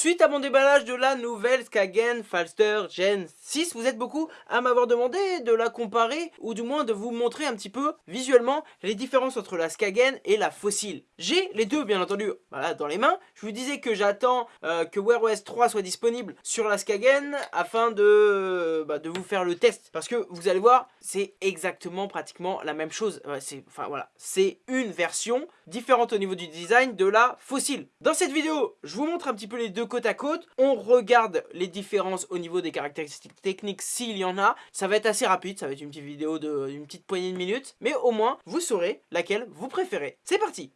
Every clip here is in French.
Suite à mon déballage de la nouvelle Skagen Falster Gen 6, vous êtes beaucoup à m'avoir demandé de la comparer ou du moins de vous montrer un petit peu visuellement les différences entre la Skagen et la fossile. J'ai les deux bien entendu voilà, dans les mains. Je vous disais que j'attends euh, que Wear OS 3 soit disponible sur la Skagen afin de, bah, de vous faire le test. Parce que vous allez voir, c'est exactement pratiquement la même chose. c'est enfin voilà, une version différente au niveau du design de la fossile. Dans cette vidéo, je vous montre un petit peu les deux côte à côte. On regarde les différences au niveau des caractéristiques techniques s'il y en a. Ça va être assez rapide, ça va être une petite vidéo d'une petite poignée de minutes. Mais au moins, vous saurez laquelle vous préférez. C'est parti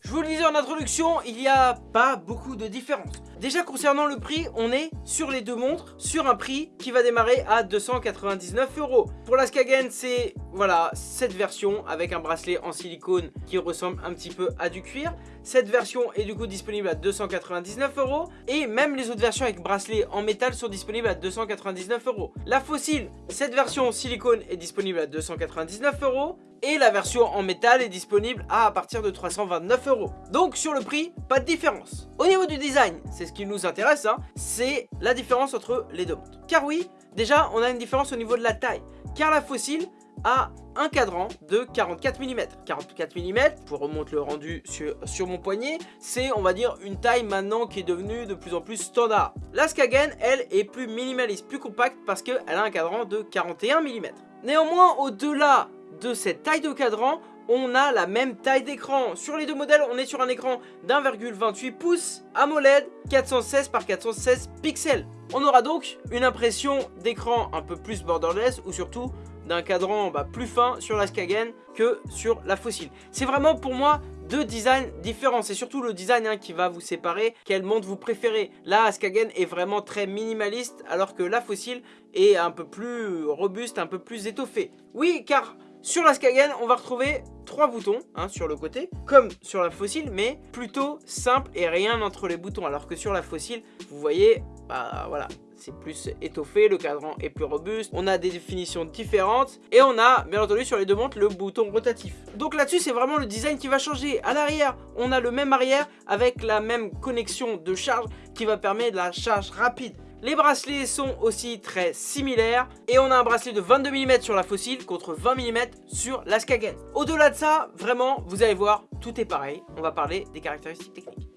Je vous le disais en introduction, il n'y a pas beaucoup de différence. Déjà concernant le prix, on est sur les deux montres, sur un prix qui va démarrer à 299 euros. Pour la Skagen, c'est voilà cette version avec un bracelet en silicone qui ressemble un petit peu à du cuir. Cette version est du coup disponible à 299 euros et même les autres versions avec bracelet en métal sont disponibles à 299 euros. La fossile, cette version silicone est disponible à 299 euros et la version en métal est disponible à, partir de 329 euros. Donc sur le prix, pas de différence. Au niveau du design, c'est ce qui nous intéresse, hein, c'est la différence entre les deux montres. Car oui, déjà on a une différence au niveau de la taille. Car la fossile a un cadran de 44 mm. 44 mm, je remonte le rendu sur, sur mon poignet, c'est on va dire une taille maintenant qui est devenue de plus en plus standard. La Skagen, elle, est plus minimaliste, plus compacte parce qu'elle a un cadran de 41 mm. Néanmoins, au-delà de cette taille de cadran, on a la même taille d'écran. Sur les deux modèles, on est sur un écran d'1,28 pouces AMOLED 416 par 416 pixels. On aura donc une impression d'écran un peu plus borderless ou surtout d'un cadran bah, plus fin sur la Skagen que sur la fossile. C'est vraiment pour moi deux designs différents. C'est surtout le design hein, qui va vous séparer. Quelle montre vous préférez? La Skagen est vraiment très minimaliste alors que la fossile est un peu plus robuste, un peu plus étoffée. Oui, car sur la Skagen, on va retrouver trois boutons hein, sur le côté, comme sur la fossile, mais plutôt simple et rien entre les boutons. Alors que sur la fossile, vous voyez, bah voilà, c'est plus étoffé, le cadran est plus robuste, on a des définitions différentes et on a bien entendu sur les deux montres le bouton rotatif. Donc là-dessus c'est vraiment le design qui va changer. À l'arrière, on a le même arrière avec la même connexion de charge qui va permettre la charge rapide. Les bracelets sont aussi très similaires et on a un bracelet de 22 mm sur la fossile contre 20 mm sur la Skagen. Au-delà de ça, vraiment, vous allez voir, tout est pareil. On va parler des caractéristiques techniques.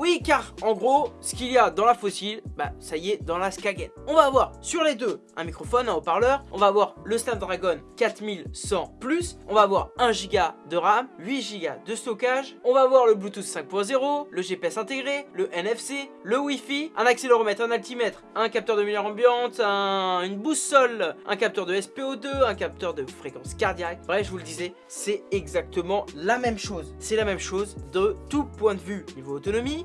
Oui, car en gros, ce qu'il y a dans la fossile, bah ça y est, dans la Skagen. On va avoir sur les deux un microphone, un haut-parleur, on va avoir le Snapdragon 4100+, on va avoir 1 Go de RAM, 8 Go de stockage, on va avoir le Bluetooth 5.0, le GPS intégré, le NFC, le Wi-Fi, un accéléromètre, un altimètre, un capteur de lumière ambiante, une boussole, un capteur de SPO2, un capteur de fréquence cardiaque. Bref, je vous le disais, c'est exactement la même chose. C'est la même chose de tout point de vue. Niveau autonomie,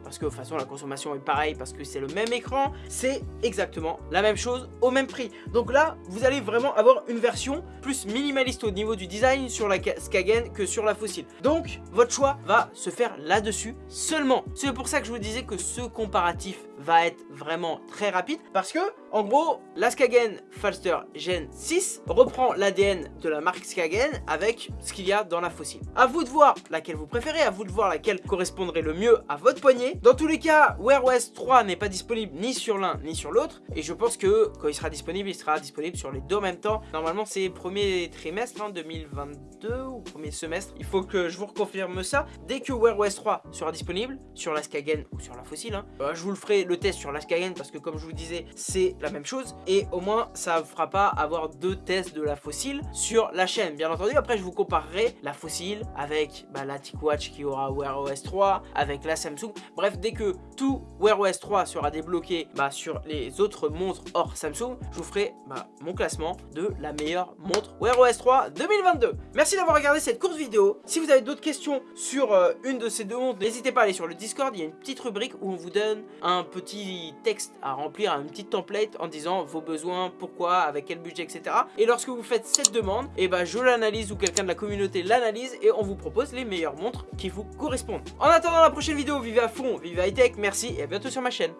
parce que de toute façon la consommation est pareille parce que c'est le même écran, c'est exactement la même chose au même prix. Donc là, vous allez vraiment avoir une version plus minimaliste au niveau du design sur la Skagen que sur la fossile. Donc, votre choix va se faire là-dessus seulement. C'est pour ça que je vous disais que ce comparatif va être vraiment très rapide parce que, en gros, la Skagen Falster Gen 6 reprend l'ADN de la marque Skagen avec ce qu'il y a dans la fossile. A vous de voir laquelle vous préférez, à vous de voir laquelle correspondrait le mieux à votre poignet. Dans tous les cas, Wear OS 3 n'est pas disponible ni sur l'un ni sur l'autre et je pense que quand il sera disponible, il sera disponible sur les deux en même temps. Normalement, c'est premier trimestre hein, 2022 ou premier semestre. Il faut que je vous reconfirme ça. Dès que Wear OS 3 sera disponible sur la Skagen ou sur la fossile, hein, bah, je vous le ferai le test sur la Skyline parce que comme je vous disais c'est la même chose et au moins ça ne fera pas avoir deux tests de la fossile sur la chaîne bien entendu après je vous comparerai la fossile avec bah, la TicWatch qui aura Wear OS 3 avec la Samsung bref dès que tout Wear OS 3 sera débloqué bah, sur les autres montres hors Samsung je vous ferai bah, mon classement de la meilleure montre Wear OS 3 2022 merci d'avoir regardé cette courte vidéo si vous avez d'autres questions sur euh, une de ces deux montres n'hésitez pas à aller sur le Discord il y a une petite rubrique où on vous donne un petit texte à remplir, une petite template en disant vos besoins, pourquoi, avec quel budget, etc. Et lorsque vous faites cette demande, et eh ben je l'analyse ou quelqu'un de la communauté l'analyse et on vous propose les meilleures montres qui vous correspondent. En attendant la prochaine vidéo, vivez à fond, vivez high tech, merci et à bientôt sur ma chaîne.